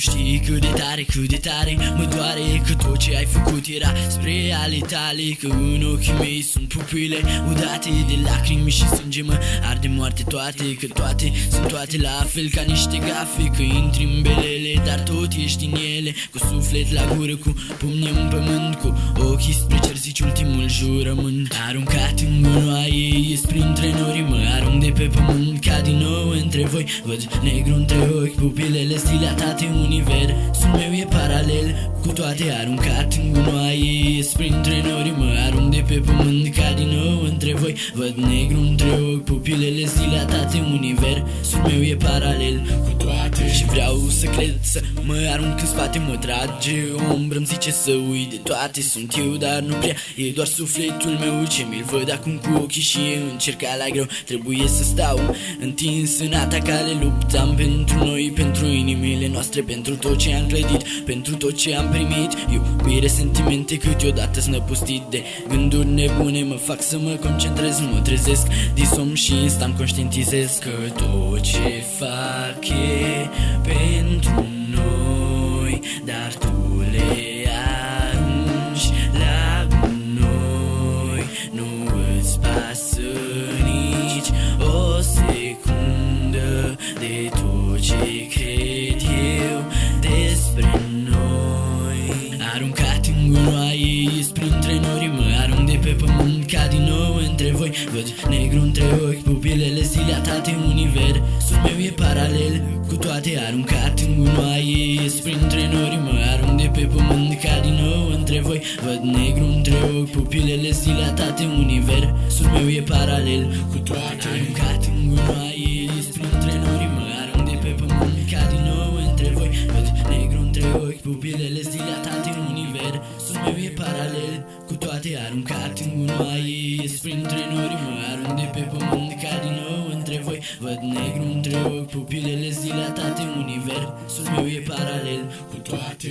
cât de tare, cât de tare Mă doare că tot ce ai făcut era spre ale tale Că în ochii mei sunt pupile udate de lacrimi și sânge Mă arde moarte toate, că toate sunt toate la fel ca niște gafe Că intri în belele, dar tot ești în ele Cu suflet la gură, cu pumni în pământ Cu ochii spre cer zici ultimul jurământ. Aruncat în gunoaie, ies printre nori Mă arunc de pe pământ ca din nou între voi Văd negru între ochi, pupilele stilatate Universul meu e paralel cu toate aruncat în gunoaie. Ies printre nori, mă arunc de pe pământ ca din nou între voi. Văd negru între ochi, pupilele stilatate Universul meu e paralel cu toate Și vreau să cred, să mă arunc în spate Mă trage ombră, îmi zice să uit de toate Sunt eu, dar nu prea, e doar sufletul meu Ce mi-l văd acum cu ochii și e încerca la greu. Trebuie să stau întins în atacale Luptam pentru noi, pentru inimile noastre Pentru tot ce am clădit, pentru tot ce am primit. Iubire, sentimente câteodată snăpustit de gânduri nebune Mă fac să mă concentrez, mă trezesc din somn și instant conștientizez Că tot ce fac e pentru Aruncat în gunoaie, ies printre nori Mă arunc de pe pământ ca din nou între voi. Văd negru între ochi, pupilele stilatate Universul meu e paralel. Cu toate Aruncat în gunoaie, ies printre nori Mă arunc de pe pământ ca din nou între voi. Văd negru între ochi, pupilele stilatate Universul meu e paralel. Cu toate Aruncat în gunoaie, ies printre nori Mă arunc de pe pământ ca din nou între voi. Văd negru între ochi, pupilele dilatate Aruncat în gunoaie, ies printre nori Mă arunc de pe pământ ca din nou între voi. Văd negru între ochi, pupilele dilatate Universul meu e paralel cu toate